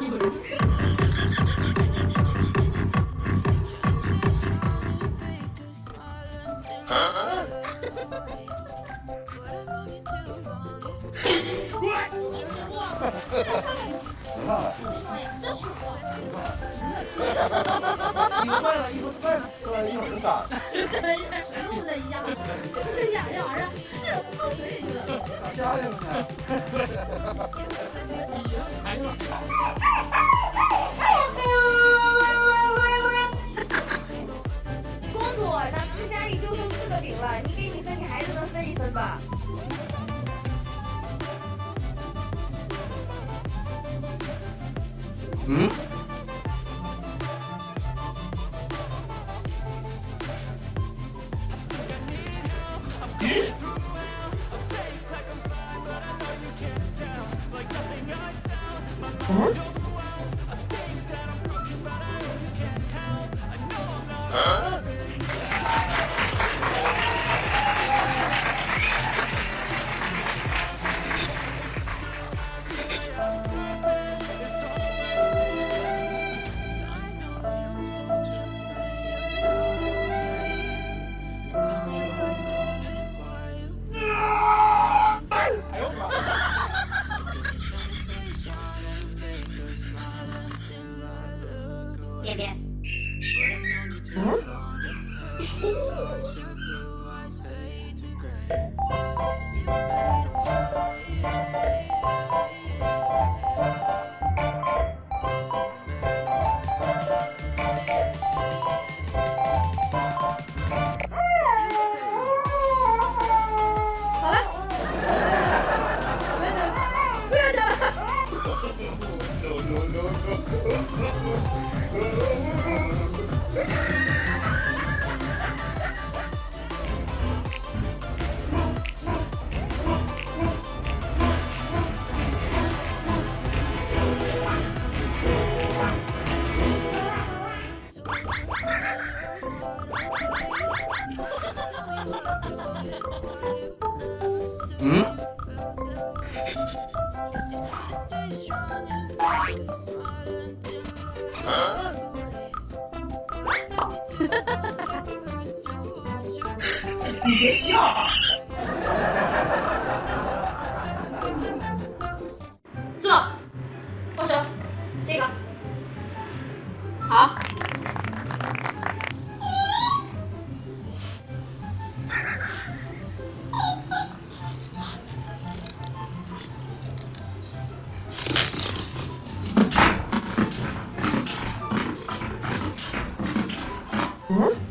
坏了，衣服坏了，对，一会儿就打。跟人家实录的一样，是呀，这玩公主，咱们家里就剩四个饼了，你给你和你孩子们分一分吧。嗯？Yeah, yeah. Huh? 응? 이게 싫어 hmm